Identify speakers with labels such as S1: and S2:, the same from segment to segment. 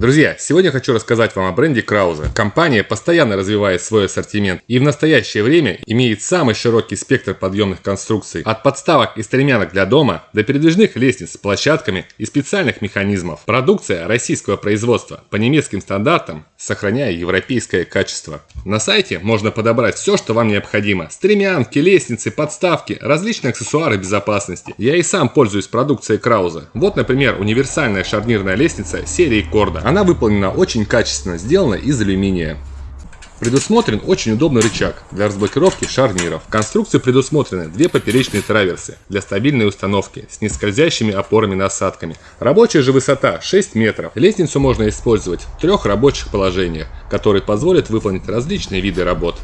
S1: Друзья, сегодня хочу рассказать вам о бренде Краузе. Компания постоянно развивает свой ассортимент и в настоящее время имеет самый широкий спектр подъемных конструкций. От подставок и стремянок для дома до передвижных лестниц с площадками и специальных механизмов. Продукция российского производства по немецким стандартам, сохраняя европейское качество. На сайте можно подобрать все, что вам необходимо. Стремянки, лестницы, подставки, различные аксессуары безопасности. Я и сам пользуюсь продукцией Краузе. Вот, например, универсальная шарнирная лестница серии Корда. Она выполнена очень качественно, сделана из алюминия. Предусмотрен очень удобный рычаг для разблокировки шарниров. В конструкции предусмотрены две поперечные траверсы для стабильной установки с нескользящими опорами-насадками. Рабочая же высота 6 метров. Лестницу можно использовать в трех рабочих положениях, которые позволят выполнить различные виды работ.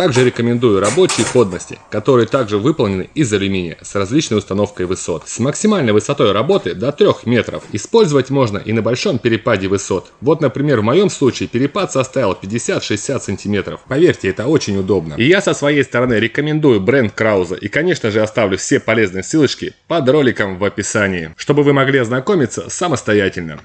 S1: Также рекомендую рабочие подности, которые также выполнены из алюминия с различной установкой высот. С максимальной высотой работы до 3 метров. Использовать можно и на большом перепаде высот. Вот, например, в моем случае перепад составил 50-60 сантиметров. Поверьте, это очень удобно. И я со своей стороны рекомендую бренд Крауза. И, конечно же, оставлю все полезные ссылочки под роликом в описании, чтобы вы могли ознакомиться самостоятельно.